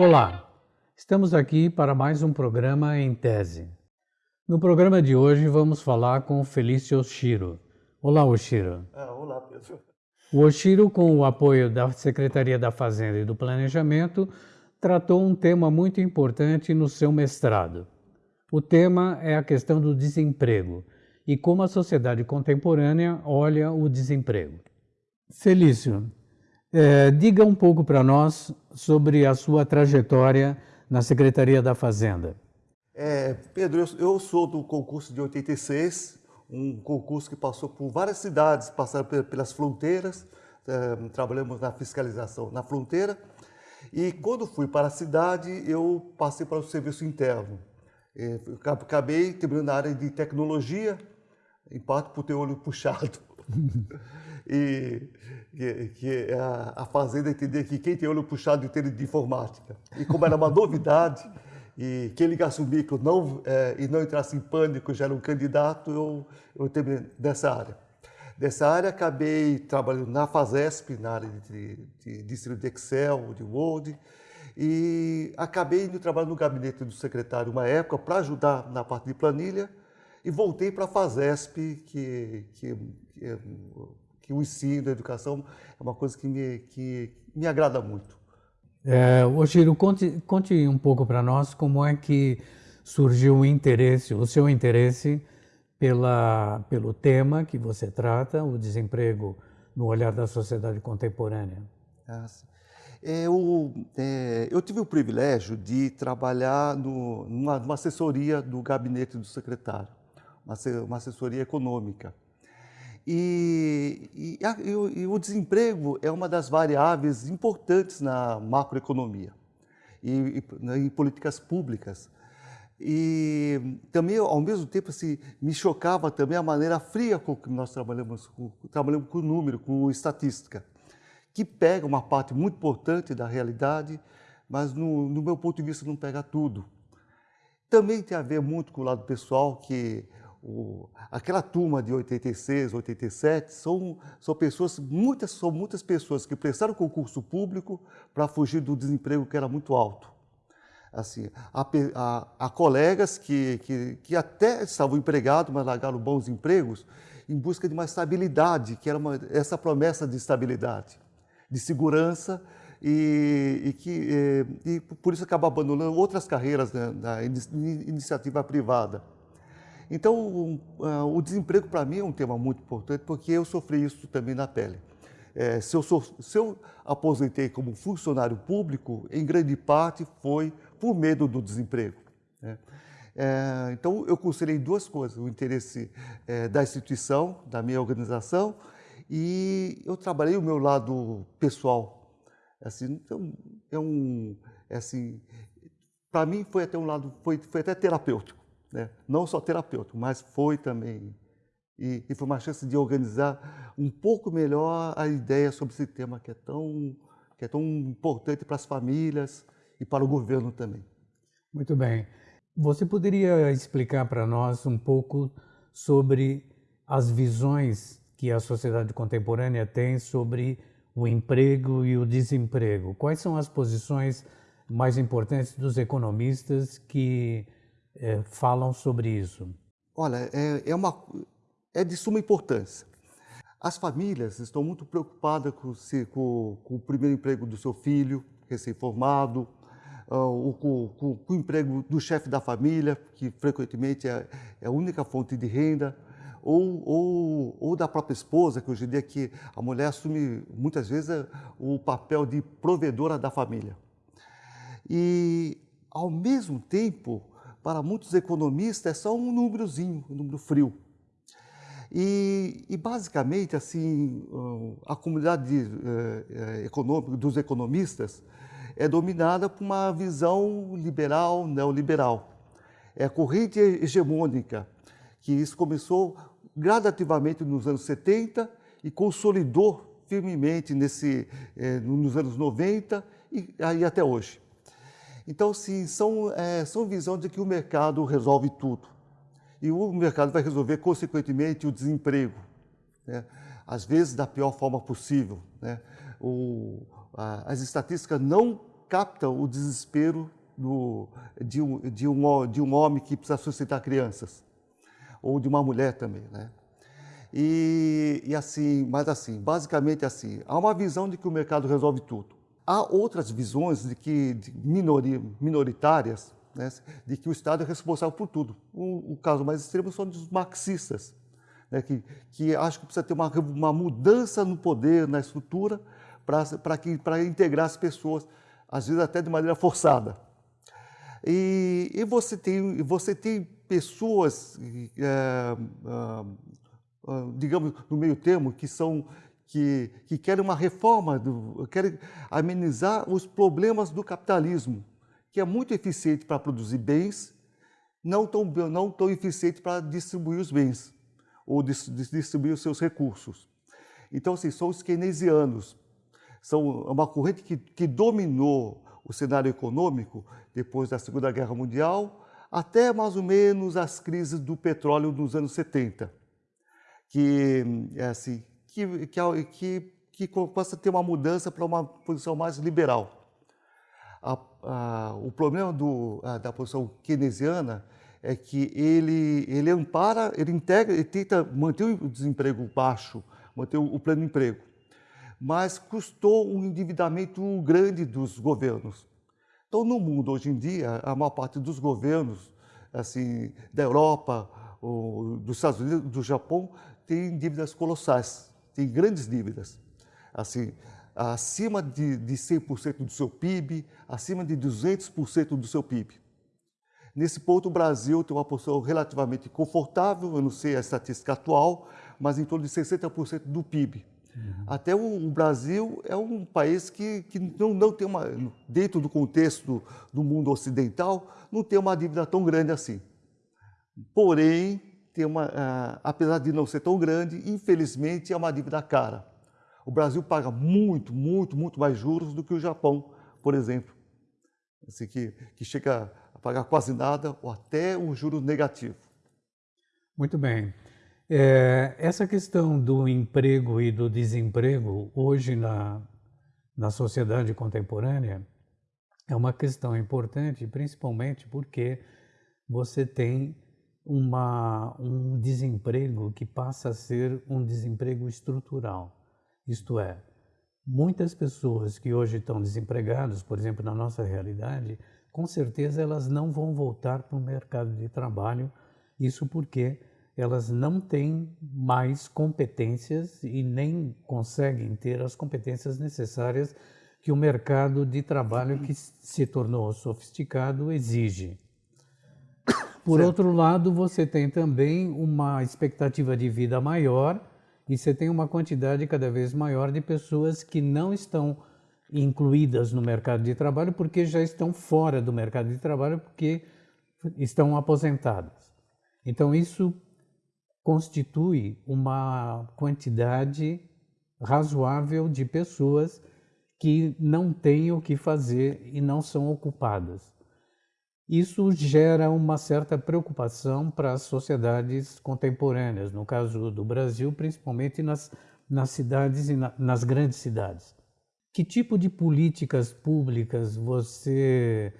Olá, estamos aqui para mais um programa em tese. No programa de hoje vamos falar com Felício Oshiro. Olá, Oshiro. Ah, olá, Pedro. O Oshiro, com o apoio da Secretaria da Fazenda e do Planejamento, tratou um tema muito importante no seu mestrado. O tema é a questão do desemprego e como a sociedade contemporânea olha o desemprego. Felício, é, diga um pouco para nós sobre a sua trajetória na Secretaria da Fazenda. É, Pedro, eu, eu, sou do concurso de 86, um concurso que passou por várias cidades, passaram pelas fronteiras, é, trabalhamos na fiscalização na fronteira, e quando fui para a cidade, eu passei para o serviço interno. É, acabei terminando na área de tecnologia, em parte por ter olho puxado. e que, que a, a, Fazenda entender que quem tem olho puxado entende de informática. E como era uma novidade, e quem ligasse o micro não, é, e não entrasse em pânico já era um candidato, eu, eu terminei dessa área. Dessa área, acabei trabalhando na FASESP, na área de, de, de de Excel, de Word, e acabei indo trabalhar no gabinete do secretário uma época para ajudar na parte de planilha, e voltei para a FASESP, que, que, que, que, o ensino, a educação é uma coisa que me, que me agrada muito. É, Oshiro, conte, conte um pouco para nós como é que surgiu o interesse, o seu interesse pela, pelo tema que você trata, o desemprego no olhar da sociedade contemporânea. Ah, é, eu, é, eu, tive o privilégio de trabalhar no, numa, numa assessoria do gabinete do secretário uma assessoria econômica. E, e, e, o desemprego é uma das variáveis importantes na macroeconomia e, né, em políticas públicas. E também, ao mesmo tempo, assim, me chocava também a maneira fria com que nós trabalhamos, com, trabalhamos com número, com estatística, que pega uma parte muito importante da realidade, mas no, no meu ponto de vista não pega tudo. Também tem a ver muito com o lado pessoal, que o, aquela turma de 86, 87, são, são pessoas, muitas, são muitas pessoas que prestaram concurso público para fugir do desemprego que era muito alto. Assim, há, há, há colegas que, que, que, até estavam empregados, mas largaram bons empregos, em busca de uma estabilidade, que era uma, essa promessa de estabilidade, de segurança, e, e que, e, e por isso acaba abandonando outras carreiras né, na iniciativa privada. Então, o desemprego para mim é um tema muito importante porque eu sofri isso também na pele. É, se, eu se eu aposentei como funcionário público, em grande parte foi por medo do desemprego. Né? É, então, eu considerei duas coisas, o interesse é, da instituição, da minha organização, e eu trabalhei o meu lado pessoal. Assim, então, é um, é assim, para mim foi até um lado, foi, foi até terapêutico né? não só terapeuta, mas foi também. E, e, foi uma chance de organizar um pouco melhor a ideia sobre esse tema que é tão, que é tão importante para as famílias e para o governo também. Muito bem. Você poderia explicar para nós um pouco sobre as visões que a sociedade contemporânea tem sobre o emprego e o desemprego? Quais são as posições mais importantes dos economistas que é, falam sobre isso? Olha, é, é, uma, é de suma importância. As famílias estão muito preocupadas com, se, com, com o primeiro emprego do seu filho, recém-formado, uh, com, com, com, o emprego do chefe da família, que frequentemente é, é, a única fonte de renda, ou, ou, ou, da própria esposa, que hoje em dia que a mulher assume muitas vezes o papel de provedora da família. E, ao mesmo tempo, para muitos economistas, é só um númerozinho, um número frio. E, e basicamente, assim, a comunidade eh, econômica dos economistas é dominada por uma visão liberal, neoliberal. É a corrente hegemônica, que isso começou gradativamente nos anos 70 e consolidou firmemente nesse, eh, nos anos 90 e aí até hoje. Então, sim, são, é, são visões de que o mercado resolve tudo. E o mercado vai resolver, consequentemente, o desemprego. Né? Às vezes, da pior forma possível. Né? O, a, as estatísticas não capta o desespero do, de, um, de, um, de um homem que precisa sustentar crianças, ou de uma mulher também, né? E, e, assim, mas assim, basicamente assim, há uma visão de que o mercado resolve tudo. Há outras visões de que de minori, minoritárias, né, de que o Estado é responsável por tudo. O, caso mais extremo são dos marxistas, né, que, que acham que precisa ter uma, uma mudança no poder, na estrutura, para integrar as pessoas, às vezes até de maneira forçada. E, e você, tem, você tem pessoas, é, é, digamos, no meio termo, que são que, que querem uma reforma, do, querem amenizar os problemas do capitalismo, que é muito eficiente para produzir bens, não tão, não tão eficiente para distribuir os bens, ou distribuir os seus recursos. Então, assim, são os keynesianos, são uma corrente que, que dominou o cenário econômico depois da Segunda Guerra Mundial, até mais ou menos as crises do petróleo nos anos 70, que, é assim, que, que, que, que possa ter uma mudança para uma posição mais liberal. A, a, o problema do, a, da posição keynesiana é que ele, ele ampara, ele integra, ele tenta manter o desemprego baixo, manter o, pleno emprego mas custou um endividamento grande dos governos. Então, no mundo hoje em dia, a maior parte dos governos, assim, da Europa, dos Estados Unidos, do Japão, tem dívidas colossais, tem grandes dívidas, assim, acima de, de 100% do seu PIB, acima de 200% do seu PIB. Nesse ponto, o Brasil tem uma posição relativamente confortável, eu não sei a estatística atual, mas em torno de 60% do PIB. Uhum. Até o, o, Brasil é um país que, que não, não tem uma, dentro do contexto do mundo ocidental, não tem uma dívida tão grande assim. Porém, tem uma, uh, apesar de não ser tão grande, infelizmente é uma dívida cara. O Brasil paga muito, muito, muito mais juros do que o Japão, por exemplo. Assim, que, que chega a pagar quase nada ou até um juro negativo. Muito bem. É, essa questão do emprego e do desemprego, hoje na, na sociedade contemporânea, é uma questão importante, principalmente porque você tem uma, um desemprego que passa a ser um desemprego estrutural. Isto é, muitas pessoas que hoje estão desempregadas, por exemplo, na nossa realidade, com certeza elas não vão voltar para o mercado de trabalho, isso porque elas não têm mais competências e nem conseguem ter as competências necessárias que o mercado de trabalho que se tornou sofisticado exige. Por certo. outro lado, você tem também uma expectativa de vida maior e você tem uma quantidade cada vez maior de pessoas que não estão incluídas no mercado de trabalho porque já estão fora do mercado de trabalho porque estão aposentadas. Então isso constitui uma quantidade razoável de pessoas que não têm o que fazer e não são ocupadas. Isso gera uma certa preocupação para as sociedades contemporâneas, no caso do Brasil, principalmente nas, nas cidades e na, nas grandes cidades. Que tipo de políticas públicas você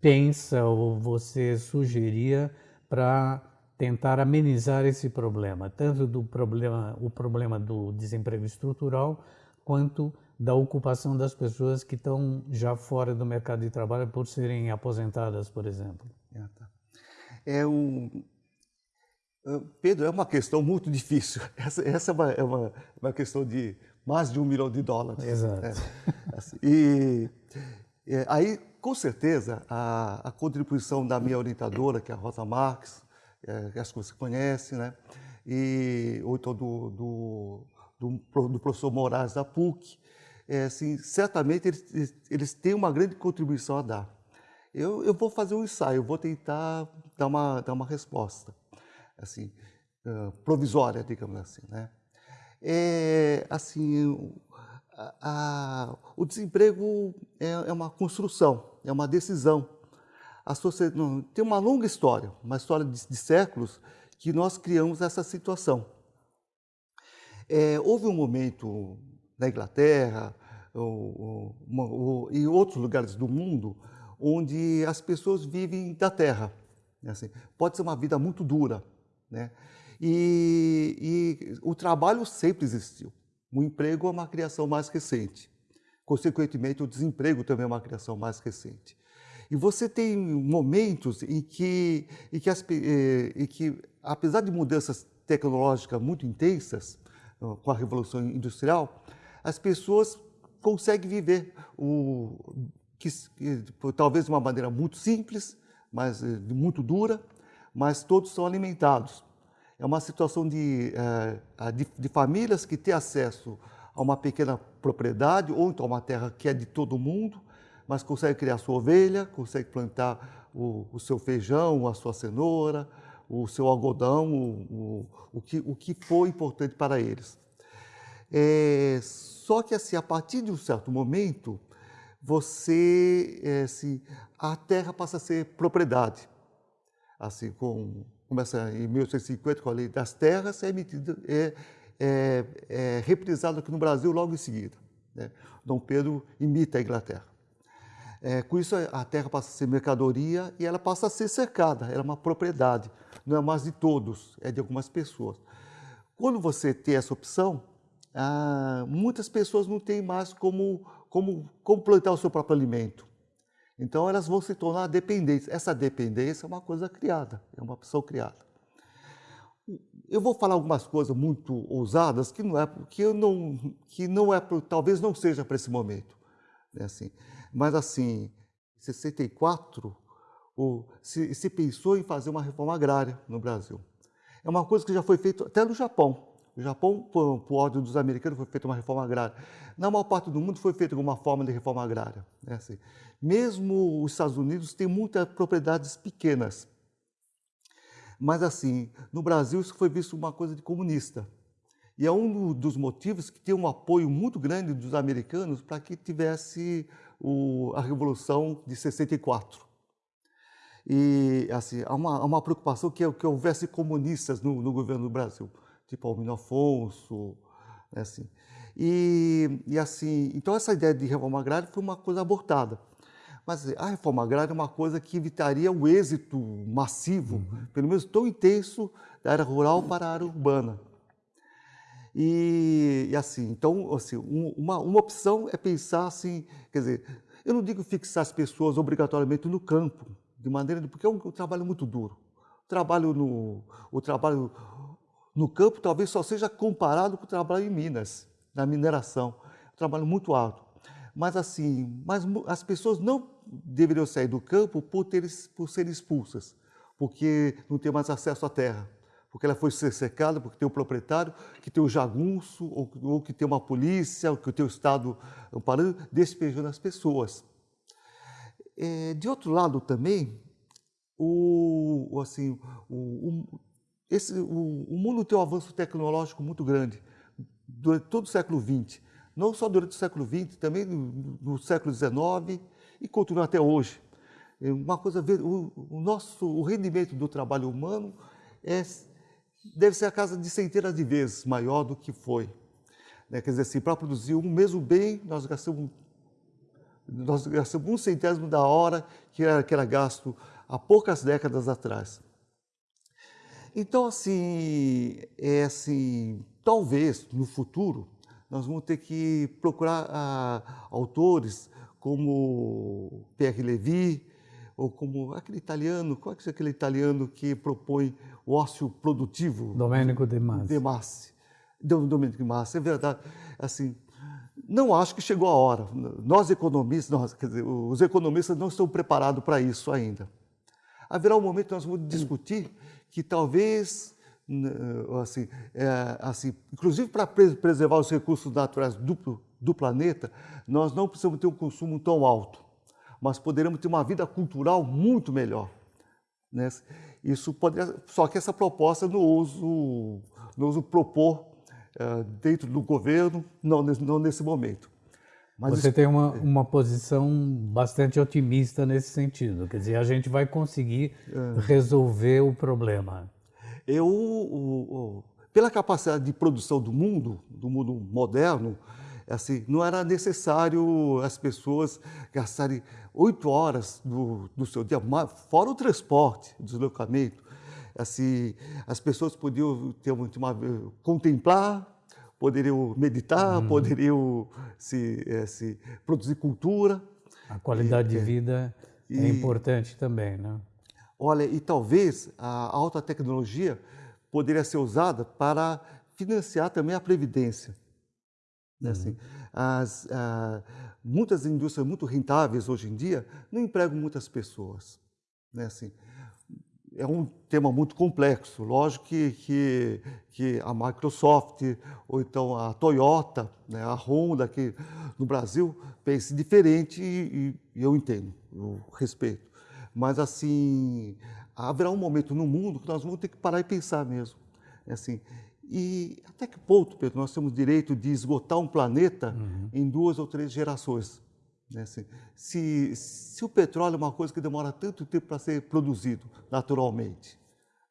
pensa ou você sugeria para tentar amenizar esse problema, tanto do problema, o problema do desemprego estrutural, quanto da ocupação das pessoas que estão já fora do mercado de trabalho por serem aposentadas, por exemplo. É, tá. é um... Pedro, é uma questão muito difícil. Essa, essa é, uma, é uma, uma, questão de mais de um milhão de dólares. Exato. É, assim, e é, aí, com certeza, a, a contribuição da minha orientadora, que é a Rosa Marques, é, acho que você conhece, né? E, ou então do, do, do, do professor Moraes da PUC, é, assim, certamente eles, eles têm uma grande contribuição a dar. Eu, eu vou fazer um ensaio, vou tentar dar uma, dar uma resposta, assim, provisória, digamos assim, né? É, assim, a, a, o desemprego é, é uma construção, é uma decisão a sociedade tem uma longa história, uma história de, de séculos, que nós criamos essa situação. É, houve um momento na Inglaterra, em outros lugares do mundo onde as pessoas vivem da terra. Né, assim, pode ser uma vida muito dura. Né? E, e o trabalho sempre existiu. O emprego é uma criação mais recente. Consequentemente, o desemprego também é uma criação mais recente. E você tem momentos em que, em que, as, eh, em que apesar de mudanças tecnológicas muito intensas, com a Revolução Industrial, as pessoas conseguem viver o, que, talvez de uma maneira muito simples, mas eh, muito dura, mas todos são alimentados. É uma situação de, eh, de, de famílias que têm acesso a uma pequena propriedade ou então uma terra que é de todo mundo, mas consegue criar sua ovelha, consegue plantar o, o seu feijão, a sua cenoura, o seu algodão, o, o, o, que, o que for importante para eles. É, só que assim, a partir de um certo momento, você, é, assim, a terra passa a ser propriedade. Assim, com, começa em 1850 com a lei das terras, é emitida, é, é, é reprisado aqui no Brasil logo em seguida. Né? Dom Pedro imita a Inglaterra. É, com isso, a terra passa a ser mercadoria e ela passa a ser cercada, ela é uma propriedade, não é mais de todos, é de algumas pessoas. Quando você tem essa opção, ah, muitas pessoas não têm mais como, como, como plantar o seu próprio alimento. Então, elas vão se tornar dependentes. Essa dependência é uma coisa criada, é uma opção criada. Eu vou falar algumas coisas muito ousadas que não é que eu não que não é talvez não seja para esse momento, né, assim. Mas assim, em 64 o, se, se pensou em fazer uma reforma agrária no Brasil. É uma coisa que já foi feita até no Japão. O Japão, por, por ordem dos americanos, foi feita uma reforma agrária. Na maior parte do mundo foi feita alguma forma de reforma agrária. Né? Assim, mesmo os Estados Unidos têm muitas propriedades pequenas. Mas assim, no Brasil isso foi visto uma coisa de comunista. E é um dos motivos que tem um apoio muito grande dos americanos para que tivesse o, a Revolução de 64. E assim, há uma, uma preocupação que, que houvesse comunistas no, no governo do Brasil tipo Almino Afonso, né, assim. E, e, assim, então essa ideia de reforma agrária foi uma coisa abortada. Mas a reforma agrária é uma coisa que evitaria o êxito massivo, uhum. pelo menos tão intenso, da área rural para a área urbana. E, e assim, então, assim, uma, uma opção é pensar assim, quer dizer, eu não digo fixar as pessoas obrigatoriamente no campo, de maneira, porque é um, um trabalho muito duro. O trabalho no, o trabalho no campo talvez só seja comparado com o trabalho em Minas, na mineração. Um trabalho muito alto. Mas assim, mas as pessoas não deveriam sair do campo por, ter, por serem expulsas, porque não tem mais acesso à terra, porque ela foi cercada, porque tem um proprietário, que tem o um jagunço, ou, ou, que tem uma polícia, ou que tem o Estado amparando, despejando as pessoas. É, de outro lado também, o, assim, o, esse, o, o, mundo tem um avanço tecnológico muito grande durante todo o século XX. Não só durante o século XX, também no, no século XIX e continua até hoje. É uma coisa, o, o, nosso, o rendimento do trabalho humano é, deve ser a casa de centenas de vezes maior do que foi. Né? Quer dizer assim, para produzir um mesmo bem, nós gastamos, nós gastamos um centésimo da hora que era, que era gasto há poucas décadas atrás. Então, assim, é assim, talvez no futuro nós vamos ter que procurar ah, autores como Pierre Levy, ou como aquele italiano, qual é, é aquele italiano que propõe o ócio produtivo? Domenico De Masi. De Masi. Domenico De Masi, é verdade. Assim, não acho que chegou a hora. Nós economistas, nós, quer dizer, os economistas não estão preparados para isso ainda. Haverá um momento que nós vamos discutir que talvez, assim, é, assim inclusive para preservar os recursos naturais do, do planeta, nós não precisamos ter um consumo tão alto, mas poderemos ter uma vida cultural muito melhor. Né? Isso poderia, só que essa proposta não uso, não uso propor é, dentro do governo, não, não nesse momento. Mas Você tem uma, uma posição bastante otimista nesse sentido, quer dizer, a gente vai conseguir é. resolver o problema. Eu, o, o, pela capacidade de produção do mundo, do mundo moderno, assim, não era necessário as pessoas gastarem oito horas do, do seu dia, fora o transporte, o deslocamento. Assim, as pessoas podiam ter uma, uma contemplar, poderiam meditar, uhum. poderiam se, é, se produzir cultura. A qualidade e, de é, vida é, é importante também, né? Olha, e talvez a alta tecnologia poderia ser usada para financiar também a previdência. Né? Assim, uhum. as, a, muitas indústrias muito rentáveis hoje em dia não empregam muitas pessoas. Né? Assim, é um tema muito complexo. Lógico que, que, que, a Microsoft ou então a Toyota, né, a Honda aqui no Brasil pense diferente e, e, eu entendo, eu respeito. Mas assim, haverá um momento no mundo que nós vamos ter que parar e pensar mesmo. É assim, e até que ponto, Pedro, nós temos direito de esgotar um planeta uhum. em duas ou três gerações? Né? Assim, se, se o petróleo é uma coisa que demora tanto tempo para ser produzido naturalmente,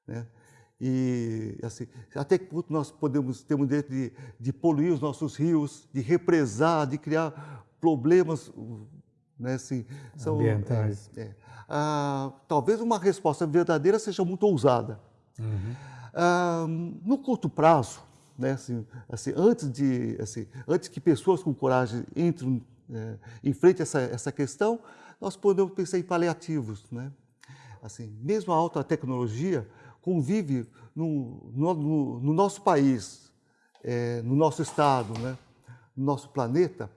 né? E assim, até que ponto nós podemos ter o direito de, de poluir os nossos rios, de represar, de criar problemas né, assim, são, ambientais. É, é. Ah, talvez uma resposta verdadeira seja muito ousada. Uhum. Ah, no curto prazo, né, assim, assim, antes, de, assim, antes que pessoas com coragem entrem é, em frente a essa, essa questão, nós podemos pensar em paliativos. Né? Assim, mesmo a alta tecnologia convive no, no, no nosso país, é, no nosso estado, né? no nosso planeta,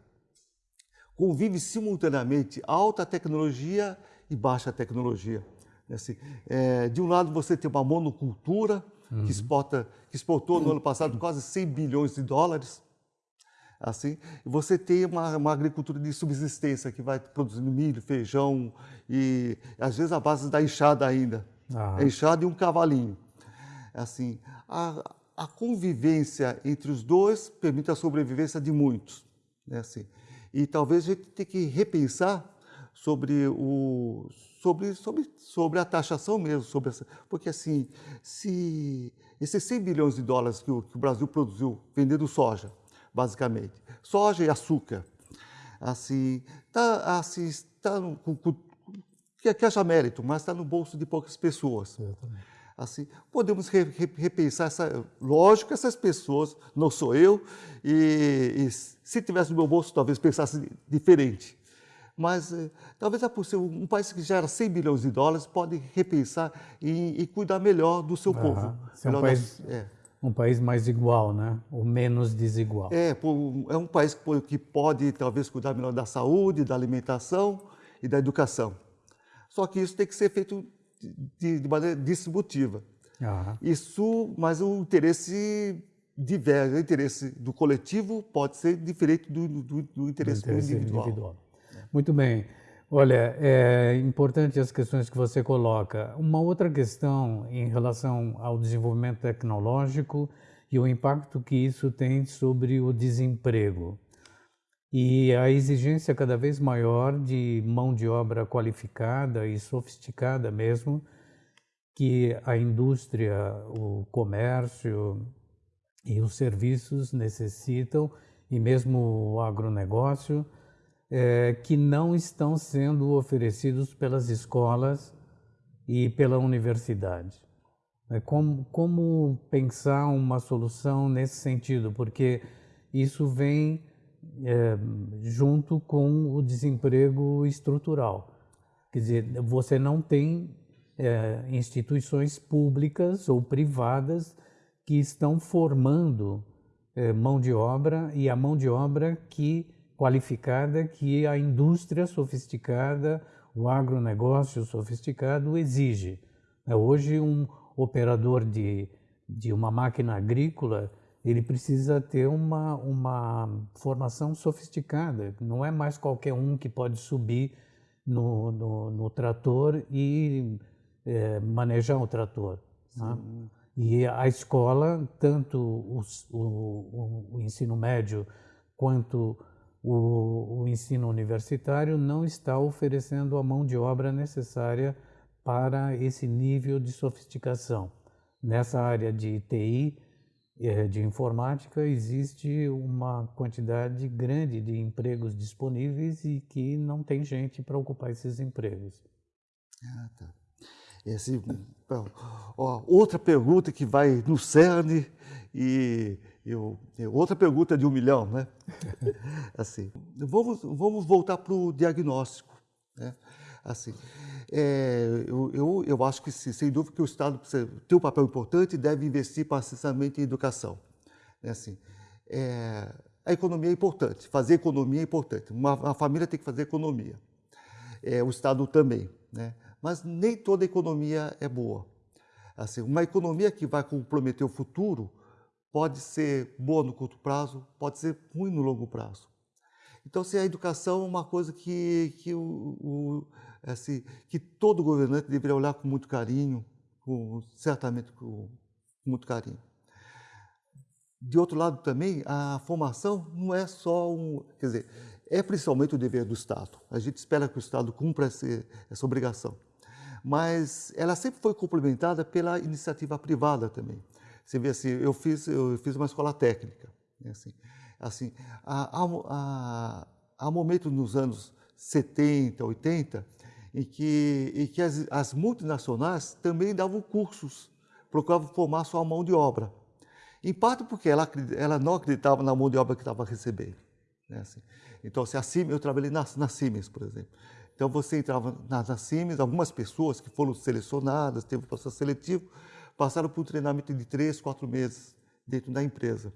convive simultaneamente alta tecnologia e baixa tecnologia. Assim, é, de um lado você tem uma monocultura uhum. que, exporta, que exportou no ano passado quase 100 bilhões de dólares, assim, você tem uma, uma, agricultura de subsistência que vai produzindo milho, feijão e às vezes a base da enxada ainda, ah. enxada e um cavalinho. Assim, a, a, convivência entre os dois permite a sobrevivência de muitos, né, assim. E talvez a gente tenha que repensar sobre o sobre, sobre, sobre a taxação mesmo, sobre essa, porque assim, se esses 100 bilhões de dólares que o, que o Brasil produziu vendendo soja, basicamente. Soja e açúcar. Assim, tá, assim, tá no, que, que haja mérito, mas está no bolso de poucas pessoas. Assim, podemos re, re, repensar essa. Lógico essas pessoas, não sou eu, e, e se tivesse no meu bolso, talvez pensasse diferente. Mas eh, talvez é possível, um país que gera 100 bilhões de dólares pode repensar e, e cuidar melhor do seu uhum. povo. é um país, é um país mais igual, né? Ou menos desigual. É, é um país que pode talvez cuidar melhor da saúde, da alimentação e da educação. Só que isso tem que ser feito de, de maneira distributiva. Isso, mas o interesse diverso, o interesse do coletivo pode ser diferente do, do, do interesse do, interesse individual. individual. Muito bem. Olha, é importante as questões que você coloca. Uma outra questão em relação ao desenvolvimento tecnológico e o impacto que isso tem sobre o desemprego. E a exigência cada vez maior de mão de obra qualificada e sofisticada mesmo, que a indústria, o comércio e os serviços necessitam, e mesmo o agronegócio é, que não estão sendo oferecidos pelas escolas e pela universidade. É, como, como pensar uma solução nesse sentido? Porque isso vem é, junto com o desemprego estrutural. Quer dizer, você não tem é, instituições públicas ou privadas que estão formando é, mão de obra e a mão de obra que qualificada que a indústria sofisticada, o agronegócio sofisticado exige. É, hoje, um operador de, de uma máquina agrícola, ele precisa ter uma, uma formação sofisticada. Não é mais qualquer um que pode subir no, no, no trator e é, manejar o trator. Né? E a escola, tanto o, o, o ensino médio quanto o, o ensino universitário não está oferecendo a mão de obra necessária para esse nível de sofisticação. Nessa área de TI, eh, de informática, existe uma quantidade grande de empregos disponíveis e que não tem gente para ocupar esses empregos. Ah, tá. Esse, ó, outra pergunta que vai no cerne e eu, outra pergunta de um milhão, né? assim, vamos, vamos voltar para o diagnóstico, né? Assim, é, eu, eu, eu, acho que, sem dúvida, que o Estado tem um papel importante e deve investir maciçamente em educação. Né? Assim, é, a economia é importante, fazer economia é importante. Uma, uma família tem que fazer economia. É, o Estado também. Né? Mas nem toda economia é boa. Assim, uma economia que vai comprometer o futuro pode ser boa no curto prazo, pode ser ruim no longo prazo. Então, se a educação é uma coisa que, que, o, o, assim, que todo governante deveria olhar com muito carinho, com, certamente com muito carinho. De outro lado também, a formação não é só um, quer dizer, é principalmente o dever do Estado. A gente espera que o Estado cumpra essa, essa obrigação. Mas ela sempre foi complementada pela iniciativa privada também. Você vê assim, eu fiz, eu fiz uma escola técnica. Né, assim, assim, há, há, há momentos nos anos 70, 80, em que, em que as, as multinacionais também davam cursos, procuravam formar sua mão de obra. Em parte porque ela, ela não acreditava na mão de obra que estava recebendo. Né? Assim, então, se a Siemens, eu trabalhei na, na Siemens, por exemplo. Então, você entrava na, na Siemens, algumas pessoas que foram selecionadas, teve um processo seletivo, passaram por um treinamento de três, quatro meses dentro da empresa.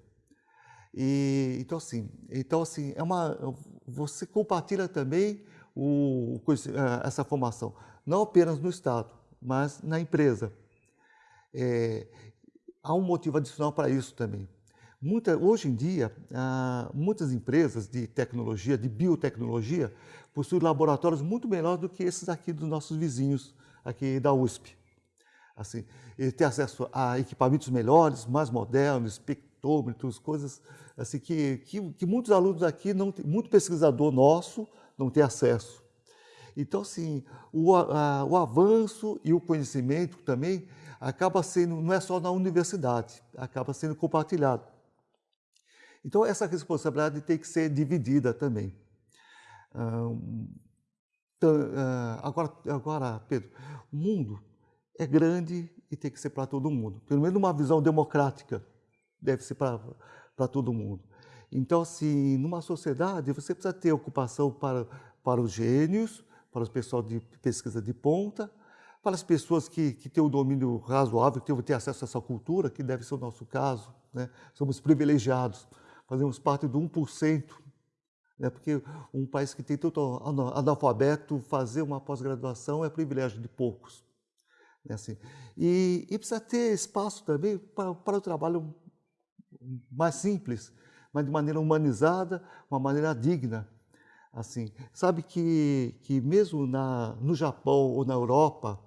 E, então, assim, então, assim é uma, você compartilha também o, eh, essa formação, não apenas no Estado, mas na empresa. É, há um motivo adicional para isso também. Muita, hoje em dia, ah, muitas empresas de tecnologia, de biotecnologia, possuem laboratórios muito melhores do que esses aqui dos nossos vizinhos, aqui da USP. Assim, tem acesso a equipamentos melhores, mais modernos, espectrômetros, coisas assim que, que, que muitos alunos aqui, não, muito pesquisador nosso, não tem acesso. Então, assim, o, a, o avanço e o conhecimento também acaba sendo, não é só na universidade, acaba sendo compartilhado. Então, essa responsabilidade tem que ser dividida também. agora, agora, Pedro, o mundo é grande e tem que ser para todo mundo. Pelo menos uma visão democrática deve ser para todo mundo. Então, assim, numa sociedade, você precisa ter ocupação para, para os gênios, para o pessoal de pesquisa de ponta, para as pessoas que, que têm o um domínio razoável, que têm acesso a essa cultura, que deve ser o nosso caso. Né? Somos privilegiados, fazemos parte do 1%, né? porque um país que tem tanto analfabeto, fazer uma pós-graduação é privilégio de poucos. Né? Assim, e, e, precisa ter espaço também para, para o trabalho mais simples, mas de maneira humanizada, uma maneira digna. Assim, sabe que, que mesmo na, no Japão ou na Europa,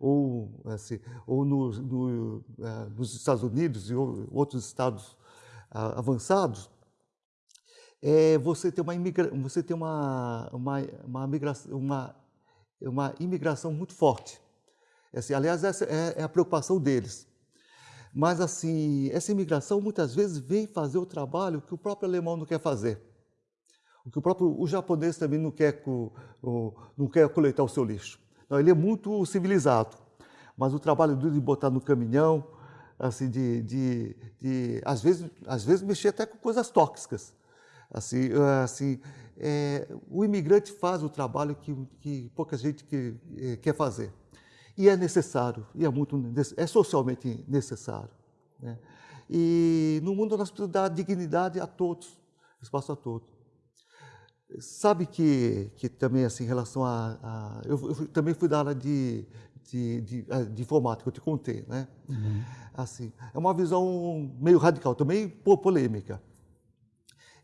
ou, assim, ou no, no, uh, nos Estados Unidos e outros estados avançados, é, você tem uma, imigra você uma, uma, uma, uma, uma imigração muito forte. Assim, aliás, essa é, é a preocupação deles. Mas, assim, essa imigração muitas vezes vem fazer o trabalho que o próprio alemão não quer fazer. O que o próprio o japonês também não quer, não quer coletar o seu lixo. Ele é muito civilizado. Mas o trabalho de botar no caminhão, assim, de, de, de às, vezes, às vezes mexer até com coisas tóxicas. Assim, assim, é, o imigrante faz o trabalho que, que pouca gente que, é, quer fazer. E é necessário, e é, muito, é socialmente necessário. Né? E no mundo nós precisamos dar dignidade a todos, espaço a todos. Sabe que, que também, assim, em relação a... a eu, eu, também fui da área de, de, de, de, informática, eu te contei, né? Uhum. Assim, é uma visão meio radical, também polêmica.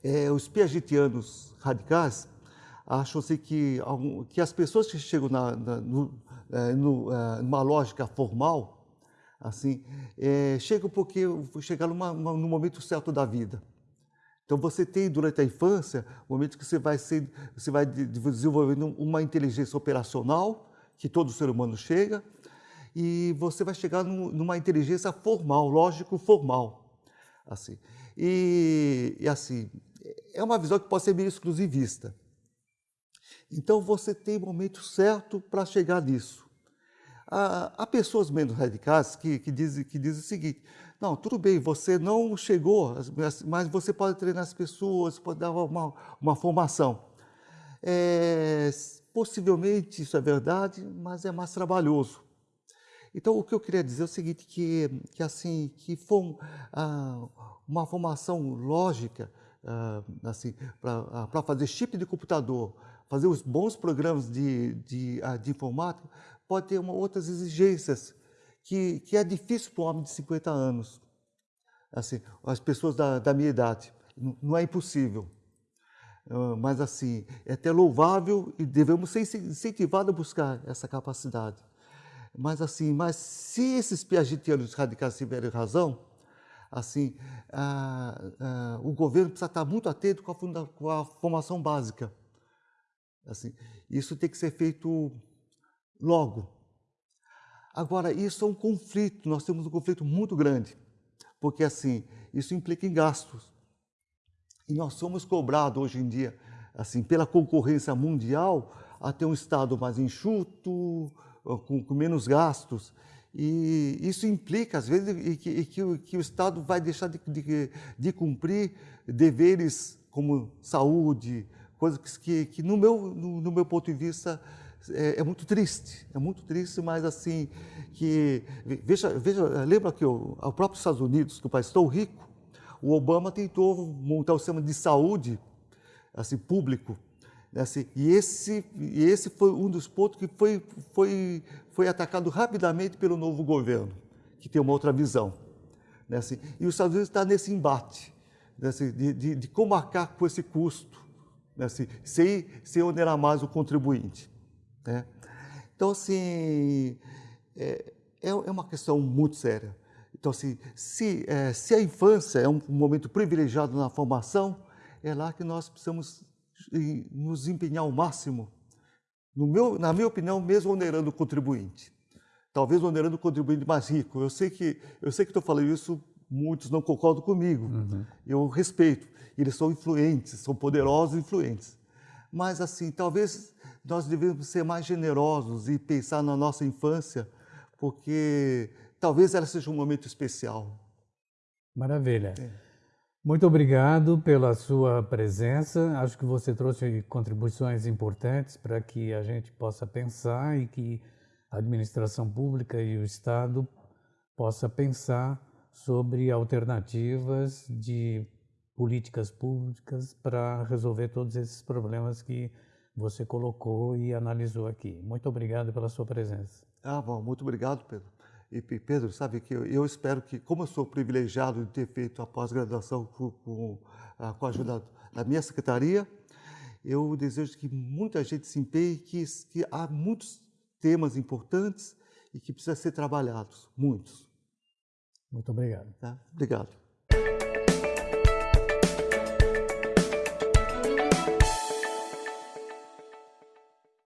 É, os piagetianos radicais acham assim, que, que as pessoas que chegam na, na, no, é, no, é, numa lógica formal, assim, é, chegam porque chegaram numa, no momento certo da vida. Então você tem durante a infância momentos que você vai ser, você vai desenvolvendo uma inteligência operacional que todo ser humano chega e você vai chegar numa inteligência formal, lógico formal. Assim. E, e assim, é uma visão que pode ser meio exclusivista. Então você tem o momento certo para chegar nisso. Há, há, pessoas menos radicais que, que, dizem, que dizem o seguinte: não, tudo bem, você não chegou, mas você pode treinar as pessoas, pode dar uma, uma formação. É, possivelmente isso é verdade, mas é mais trabalhoso. Então, o que eu queria dizer é o seguinte, que, que assim, que foi ah, uma formação lógica, ah, assim, para ah, fazer chip de computador, fazer os bons programas de, de, ah, de informática, pode ter uma, outras exigências que, que é difícil para um homem de 50 anos. Assim, as pessoas da, da minha idade. Não é impossível. Uh, mas assim, é até louvável e devemos ser incentivados a buscar essa capacidade. Mas assim, mas se esses piagetianos radicais tiverem razão, assim, ah, ah, o governo precisa estar muito atento com a, funda, com a formação básica. Assim, isso tem que ser feito logo. Agora, isso é um conflito, nós temos um conflito muito grande, porque assim, isso implica em gastos. E nós somos cobrados hoje em dia, assim, pela concorrência mundial, a ter um Estado mais enxuto, com, com menos gastos. E isso implica, às vezes, que, que, que o Estado vai deixar de, de, de, cumprir deveres como saúde, coisas que, que no, meu, no, no meu ponto de vista, é, é, muito triste, é muito triste, mas assim, que, veja, veja lembra que o, o próprio Estados Unidos, que o país tão rico, o Obama tentou montar o sistema de saúde assim, público, né, assim, e, esse, e esse foi um dos pontos que foi, foi, foi atacado rapidamente pelo novo governo, que tem uma outra visão. Né, assim, e os Estados Unidos está nesse embate né, assim, de, de, de, como arcar com esse custo, assim, sem, sem onerar mais o contribuinte. Né? Então, assim, é, é, é uma questão muito séria. Então, assim, se, é, se a infância é um momento privilegiado na formação, é lá que nós precisamos nos empenhar ao máximo, meu, na minha opinião, mesmo onerando o contribuinte. Talvez onerando o contribuinte mais rico. Eu sei que eu sei que estou falando isso, muitos não concordam comigo. Uhum. Eu respeito. Eles são influentes, são poderosos e influentes. Mas, assim, talvez nós devemos ser mais generosos e pensar na nossa infância, porque talvez ela seja um momento especial. Maravilha. É. Muito obrigado pela sua presença. Acho que você trouxe contribuições importantes para que a gente possa pensar e que a administração pública e o Estado possa pensar sobre alternativas de políticas públicas para resolver todos esses problemas que você colocou e analisou aqui. Muito obrigado pela sua presença. Ah, bom, muito obrigado, Pedro. E Pedro, sabe que eu, eu, espero que, como eu sou privilegiado de ter feito a pós-graduação com, com, com, a ajuda da minha secretaria, eu desejo que muita gente se empenhe, que, que há muitos temas importantes e que precisam ser trabalhados, muitos. Muito obrigado. Tá? Obrigado.